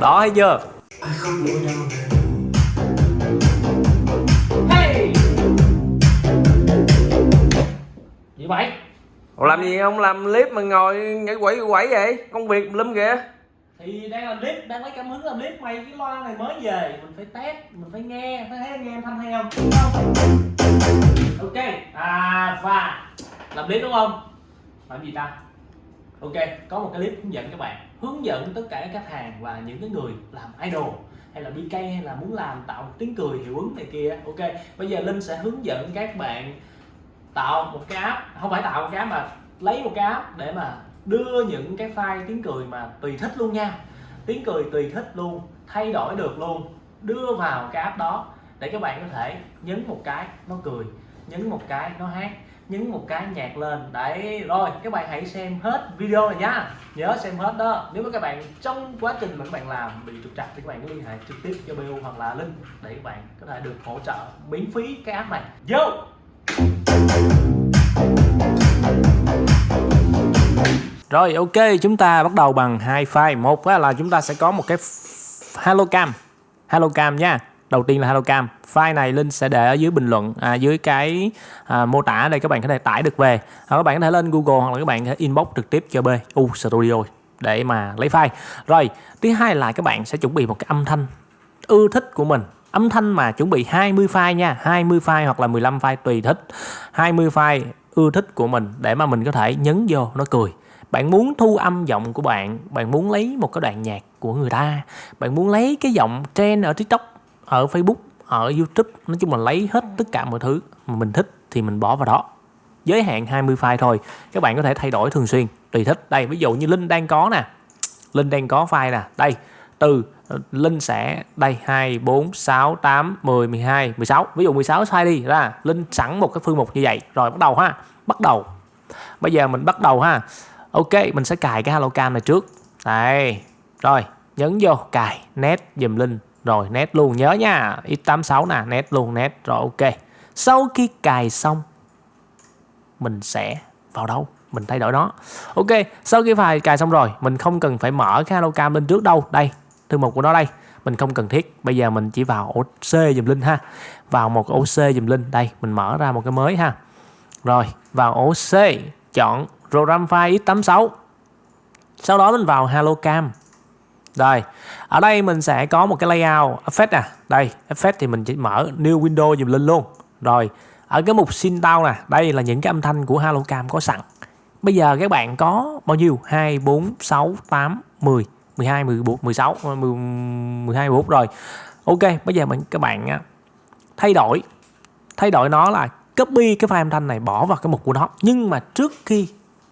đó thấy chưa Hey! Gì vậy? Ủa làm gì không làm clip mà ngồi nhảy quẩy quẩy vậy công việc lum kìa Thì đang làm clip, đang lấy cảm hứng làm clip mày cái loa này mới về Mình phải test, mình phải nghe, phải thấy nghe âm thanh hay không? Đúng không? Ok, à và làm clip đúng không? Làm gì ta? Ok, có một cái clip hướng dẫn các bạn Hướng dẫn tất cả các khách hàng và những cái người làm idol hay là BK hay là muốn làm tạo một tiếng cười hiệu ứng này kia. Ok, bây giờ Linh sẽ hướng dẫn các bạn tạo một cái app. Không phải tạo một cái app mà lấy một cái app để mà đưa những cái file tiếng cười mà tùy thích luôn nha. Tiếng cười tùy thích luôn thay đổi được luôn. Đưa vào cái app đó để các bạn có thể nhấn một cái nó cười. Nhấn một cái nó hát nhấn một cái nhạc lên. Đấy, rồi, các bạn hãy xem hết video này nhá nhớ xem hết đó. Nếu mà các bạn trong quá trình mà các bạn làm bị trục trặc thì các bạn cứ liên hệ trực tiếp cho BU hoặc là Linh để các bạn có thể được hỗ trợ miễn phí cái app này. Vô! Rồi, ok, chúng ta bắt đầu bằng hai file Một là chúng ta sẽ có một cái Hello Cam. Hello Cam nha. Đầu tiên là HelloCam File này Linh sẽ để ở dưới bình luận à, Dưới cái à, mô tả đây các bạn có thể tải được về. À, Các bạn có thể lên Google hoặc là các bạn có thể inbox trực tiếp cho BU Studio Để mà lấy file. Rồi thứ hai là các bạn sẽ chuẩn bị một cái âm thanh ưa thích của mình. Âm thanh mà chuẩn bị 20 file nha 20 file hoặc là 15 file tùy thích. 20 file ưa thích của mình để mà mình có thể nhấn vô nó cười. Bạn muốn thu âm giọng của bạn bạn muốn lấy một cái đoạn nhạc của người ta. Bạn muốn lấy cái giọng trend ở tiktok ở facebook, ở youtube, nói chung là lấy hết tất cả mọi thứ mà mình thích thì mình bỏ vào đó. Giới hạn 20 file thôi, các bạn có thể thay đổi thường xuyên, tùy thích. Đây, ví dụ như linh đang có nè linh đang có file nè, đây, từ ờ, Linh sẽ, đây 2 4 6 8 10 12 16 ví dụ 16 file đi, ra Linh sẵn một cái phương mục như vậy. Rồi, bắt đầu ha, bắt đầu. Bây giờ mình bắt đầu ha. Ok, mình sẽ cài cái hello cam này trước. Đây, rồi, nhấn vô, cài, nét, dùm Linh rồi nét luôn, nhớ nha. X86 nè nét luôn nét rồi, ok. Sau khi cài xong, mình sẽ vào đâu? Mình thay đổi nó. Ok, sau khi file cài xong rồi, mình không cần phải mở cái hello cam lên trước đâu. Đây, thư mục của nó đây. Mình không cần thiết. Bây giờ mình chỉ vào ổ C dùm Linh ha. Vào một ổ C dùm Linh. Đây, mình mở ra một cái mới ha. Rồi, vào ổ C, chọn program file x86 sau đó mình vào hello cam rồi ở đây mình sẽ có một cái layout, effect nè. đây, effect thì mình chỉ mở new window dùm lên luôn. Rồi, ở cái mục syntax nè, đây là những cái âm thanh của Halocam có sẵn. Bây giờ các bạn có bao nhiêu? 2 4 6 8 10 12 14 16 12 14 rồi, ok, bây giờ mình, các bạn thay đổi. Thay đổi nó là copy cái file âm thanh này bỏ vào cái mục của nó. Nhưng mà trước khi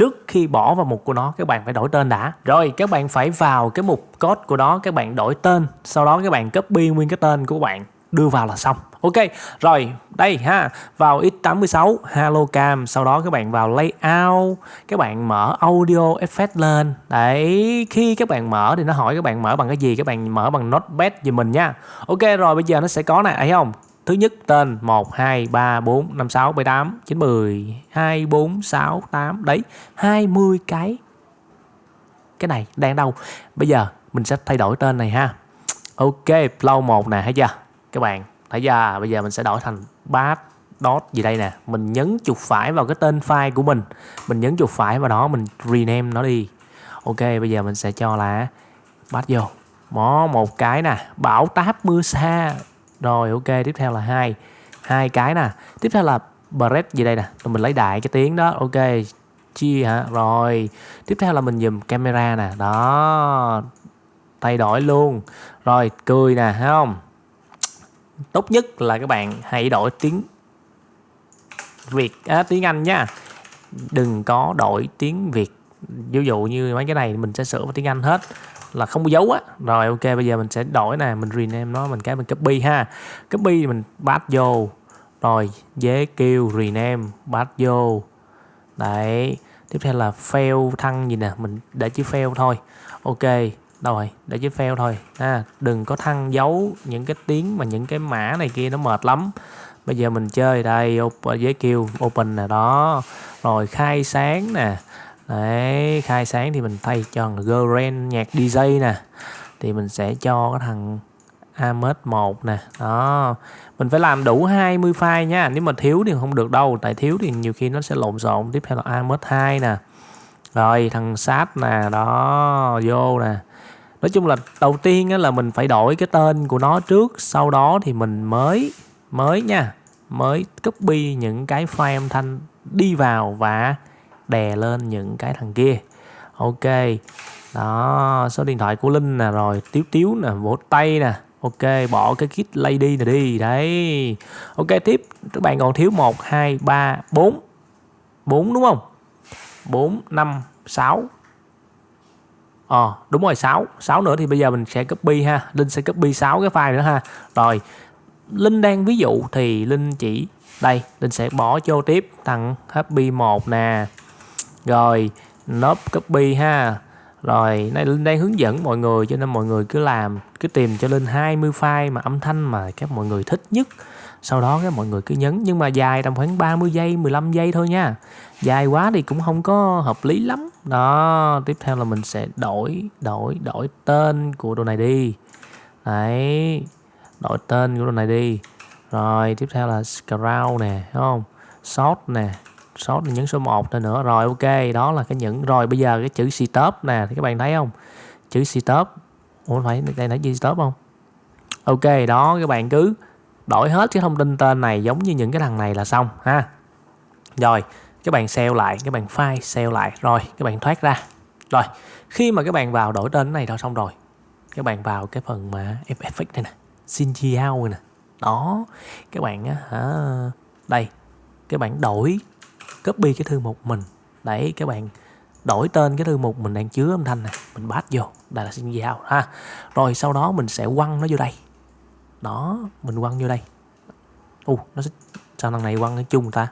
trước khi bỏ vào mục của nó, các bạn phải đổi tên đã. Rồi, các bạn phải vào cái mục code của nó các bạn đổi tên. Sau đó các bạn copy nguyên cái tên của bạn, đưa vào là xong. Ok, rồi, đây ha, vào x86 hello cam. Sau đó các bạn vào layout, các bạn mở audio effect lên. Đấy, khi các bạn mở thì nó hỏi các bạn mở bằng cái gì, các bạn mở bằng notepad giùm mình nha. Ok, rồi, bây giờ nó sẽ có này thấy không? Thứ nhất tên 1, 2, 3, 4, 5, 6, 7, 8, 9, 10, 2, 4, 6, 8 Đấy 20 cái. Cái này đang đâu? Bây giờ mình sẽ thay đổi tên này ha. Ok flow 1 nè thấy chưa? Các bạn thấy chưa? Bây giờ mình sẽ đổi thành bass dot gì đây nè. Mình nhấn chuột phải vào cái tên file của mình. Mình nhấn chuột phải vào đó Mình rename nó đi. Ok bây giờ mình sẽ cho là bass vô. Mó một cái nè Bảo táp mưa xa rồi ok tiếp theo là hai. Hai cái nè. Tiếp theo là bread gì đây nè? Rồi mình lấy đại cái tiếng đó. Ok chia hả? Rồi tiếp theo là mình dùm camera nè. Đó thay đổi luôn. Rồi cười nè thấy không? Tốt nhất là các bạn hãy đổi tiếng Việt. À, tiếng Anh nha. Đừng có đổi tiếng Việt. Ví dụ như mấy cái này mình sẽ sửa vào tiếng Anh hết là không có dấu á. Rồi ok bây giờ mình sẽ đổi nè mình rename nó mình cái mình copy ha. Copy mình bắt vô. Rồi dễ kêu rename bắt vô. Đấy tiếp theo là fail thăng gì nè mình để chữ fail thôi. Ok đâu rồi để chữ fail thôi. Ha đừng có thăng dấu những cái tiếng mà những cái mã này kia nó mệt lắm. Bây giờ mình chơi đây open, với kêu open nè đó. Rồi khai sáng nè đấy khai sáng thì mình thay cho Gren nhạc DJ nè. Thì mình sẽ cho cái thằng Amet 1 nè. Đó. Mình phải làm đủ 20 file nha. Nếu mà thiếu thì không được đâu. Tại thiếu thì nhiều khi nó sẽ lộn xộn. Tiếp theo là Amet 2 nè. Rồi thằng sát nè. Đó vô nè. Nói chung là đầu tiên á, là mình phải đổi cái tên của nó trước. Sau đó thì mình mới mới nha. Mới copy những cái file âm thanh đi vào và đè lên những cái thằng kia. Ok, đó, số điện thoại của linh nè, rồi tiếu tiếu nè, vỗ tay nè. Ok, bỏ cái kit lady này đi, đấy. Ok, tiếp, các bạn còn thiếu một, hai, ba, bốn. Bốn đúng không? Bốn, năm, sáu. Ờ đúng rồi 6 6 nữa thì bây giờ mình sẽ copy ha. Linh sẽ copy 6 cái file nữa ha. Rồi, Linh đang ví dụ thì Linh chỉ, Đây, Linh sẽ bỏ vô tiếp, thằng happy 1 nè. Rồi, nốt copy ha. Rồi, nay Linh đang hướng dẫn mọi người, cho nên mọi người cứ làm, cứ tìm cho Linh 20 file mà âm thanh mà các mọi người thích nhất. Sau đó các mọi người cứ nhấn, nhưng mà dài tầm khoảng 30 giây 15 giây thôi nha. Dài quá thì cũng không có hợp lý lắm. Đó, tiếp theo là mình sẽ đổi đổi đổi tên của đồ này đi. Đấy, đổi tên của đồ này đi. Rồi, tiếp theo là scroll nè đúng không? Short nè sót là nhấn số 1 nữa nữa. Rồi, ok, đó là cái những, rồi bây giờ cái chữ stop nè, thì các bạn thấy không? Chữ stop ủa, phải, đây nói chữ stop không? Ok, đó, các bạn cứ đổi hết cái thông tin tên này giống như những cái thằng này là xong, ha. Rồi, các bạn sale lại, các bạn file sale lại. Rồi, các bạn thoát ra. Rồi, khi mà các bạn vào đổi tên này rồi xong rồi. Các bạn vào cái phần mà effect này nè xin out nè. Đó, các bạn á, hả, đây, các bạn đổi copy cái thư mục mình. Đấy, các bạn đổi tên cái thư mục mình đang chứa âm thanh này mình bát vô, đây là xin giao, ha. Rồi sau đó mình sẽ quăng nó vô đây. Đó, mình quăng vô đây. U, nó sẽ, sao thằng này quăng cái chung ta?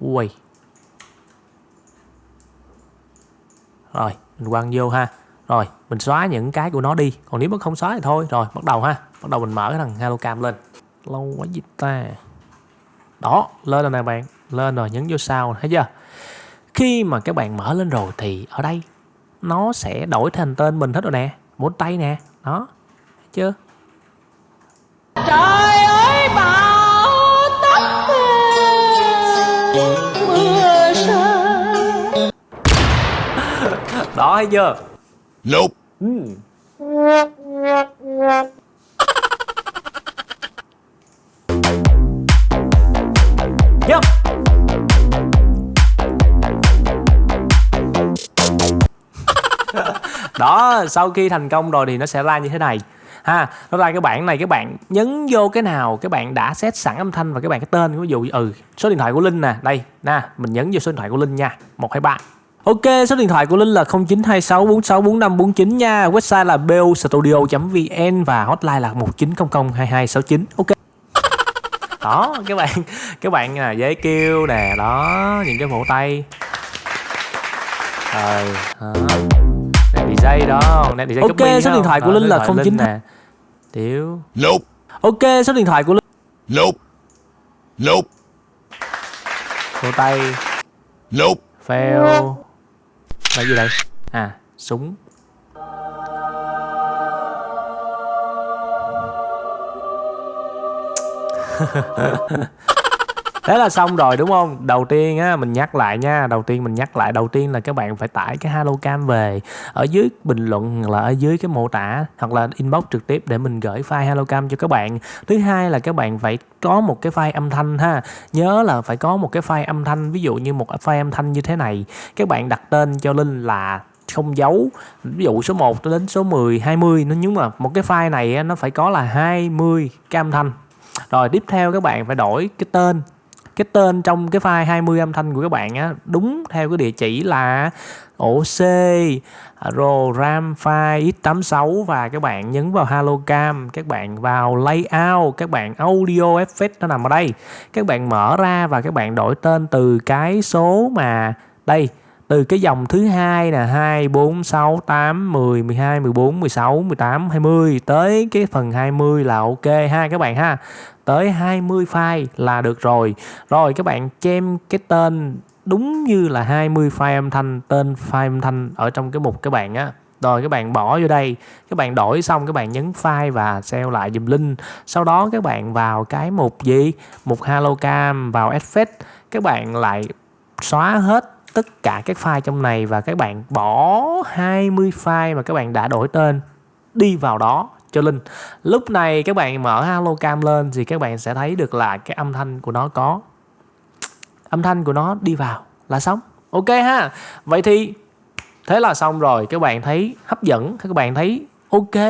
Ui rồi, mình quăng vô ha. Rồi, mình xóa những cái của nó đi. Còn nếu mà không xóa thì thôi, rồi, bắt đầu ha. Bắt đầu mình mở cái thằng hello cam lên. Lâu quá gì ta đó lên rồi nè bạn. Lên rồi nhấn vô sau thấy chưa? Khi mà các bạn mở lên rồi thì ở đây nó sẽ đổi thành tên mình hết rồi nè. Một tay nè. Đó thấy chưa? Trời ơi bão táp mưa. Rơi. Đó thấy chưa? Nope. Yep. đó sau khi thành công rồi thì nó sẽ ra như thế này ha nó ra cái bảng này các bạn nhấn vô cái nào các bạn đã set sẵn âm thanh và các bạn cái tên ví dụ ừ số điện thoại của linh nè đây nè mình nhấn vô số điện thoại của linh nha một hai ba Ok, số điện thoại của Linh là 0926464549 nha. Website là bostudio.vn và hotline là 19002269. Ok. Đó, các bạn các bạn là giấy kêu nè, đó, những cái vỗ tay. Rồi. Nè DJ đó, nè DJ Ok, số điện thoại của Rồi, Linh là 09 Linh nè. Tiểu. Nope. ok số điện thoại của linh Nope. Nope. Vỗ tay. Nope. Fail. Là gì đây? À, súng. Thế là xong rồi đúng không? Đầu tiên á mình nhắc lại nha, đầu tiên mình nhắc lại đầu tiên là các bạn phải tải cái Hello về ở dưới bình luận hoặc là ở dưới cái mô tả hoặc là inbox trực tiếp để mình gửi file Hello cho các bạn. Thứ hai là các bạn phải có một cái file âm thanh ha. Nhớ là phải có một cái file âm thanh, ví dụ như một file âm thanh như thế này. Các bạn đặt tên cho Linh là không dấu ví dụ số 1 đến số 10 20 nó nhưng mà một cái file này nó phải có là 20 cam thanh rồi, tiếp theo các bạn phải đổi cái tên. Cái tên trong cái file 20 âm thanh của các bạn á, đúng theo cái địa chỉ là ổ C rồi RAM file x86 và các bạn nhấn vào Halocam các bạn vào layout, các bạn audio effect nó nằm ở đây. Các bạn mở ra và các bạn đổi tên từ cái số mà đây từ cái dòng thứ hai là 2 4 6 8 10 12 14 16 18 20 tới cái phần 20 là ok ha các bạn ha. Tới 20 file là được rồi. Rồi các bạn chêm cái tên đúng như là 20 file âm thanh, tên file âm thanh ở trong cái mục các bạn á. Rồi các bạn bỏ vô đây, các bạn đổi xong các bạn nhấn file và save lại dùm link. Sau đó các bạn vào cái mục gì? Mục HelloCam vào Effect các bạn lại xóa hết tất cả các file trong này và các bạn bỏ 20 file mà các bạn đã đổi tên đi vào đó cho Linh. Lúc này các bạn mở halocam lên thì các bạn sẽ thấy được là cái âm thanh của nó có, âm thanh của nó đi vào là xong. Ok ha. Vậy thì thế là xong rồi các bạn thấy hấp dẫn, các bạn thấy ok,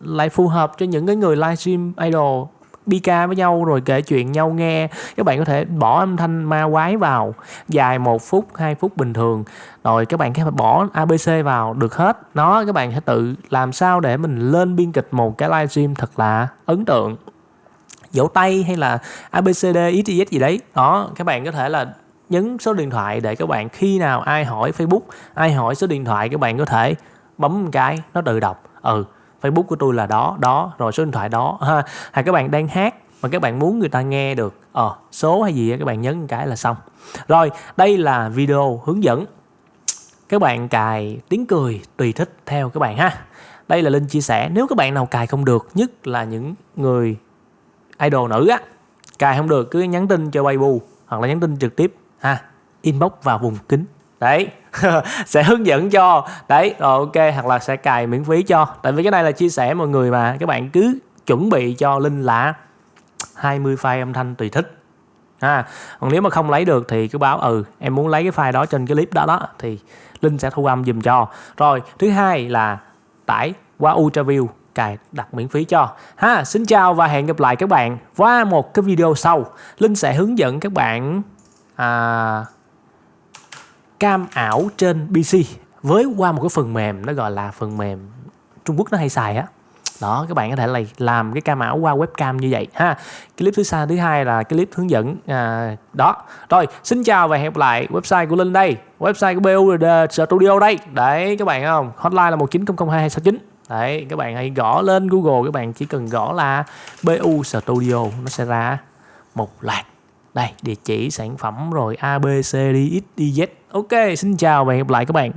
lại phù hợp cho những cái người livestream idol Bika với nhau rồi kể chuyện nhau nghe. Các bạn có thể bỏ âm thanh ma quái vào, dài một phút 2 phút bình thường. Rồi các bạn có thể bỏ ABC vào, được hết. Nó, các bạn sẽ tự làm sao để mình lên biên kịch một cái livestream thật là ấn tượng. Vỗ tay hay là ABCD XYZ gì đấy. Đó, các bạn có thể là nhấn số điện thoại để các bạn khi nào ai hỏi Facebook, ai hỏi số điện thoại các bạn có thể bấm một cái, nó tự đọc. Ừ Facebook của tôi là đó đó, rồi số điện thoại đó. Ha, hay các bạn đang hát mà các bạn muốn người ta nghe được ờ số hay gì các bạn nhấn cái là xong. Rồi, đây là video hướng dẫn. Các bạn cài tiếng cười tùy thích theo các bạn ha. Đây là linh chia sẻ, nếu các bạn nào cài không được, nhất là những người idol nữ á, cài không được cứ nhắn tin cho Weibo hoặc là nhắn tin trực tiếp ha, inbox vào vùng kính đấy sẽ hướng dẫn cho. Đấy rồi ok hoặc là sẽ cài miễn phí cho. Tại vì cái này là chia sẻ mọi người mà. Các bạn cứ chuẩn bị cho linh là 20 file âm thanh tùy thích. À, còn nếu mà không lấy được thì cứ báo ừ em muốn lấy cái file đó trên cái clip đó đó thì linh sẽ thu âm dùm cho. Rồi thứ hai là tải qua ultraview cài đặt miễn phí cho. Ha xin chào và hẹn gặp lại các bạn qua một cái video sau. Linh sẽ hướng dẫn các bạn à, cam ảo trên PC với qua một cái phần mềm nó gọi là phần mềm Trung Quốc nó hay xài á. Đó các bạn có thể là làm cái cam ảo qua webcam như vậy ha. Clip thứ xa thứ hai là cái clip hướng dẫn à, đó. Rồi xin chào và hẹn gặp lại website của linh đây. Website của BUD Studio đây. Đấy các bạn không? Hotline là một chín không hai sáu chín. Đấy các bạn hãy gõ lên Google các bạn chỉ cần gõ là BU Studio nó sẽ ra một loạt đây, địa chỉ sản phẩm rồi A B C D X Y Z ok, xin chào và hẹn gặp lại các bạn.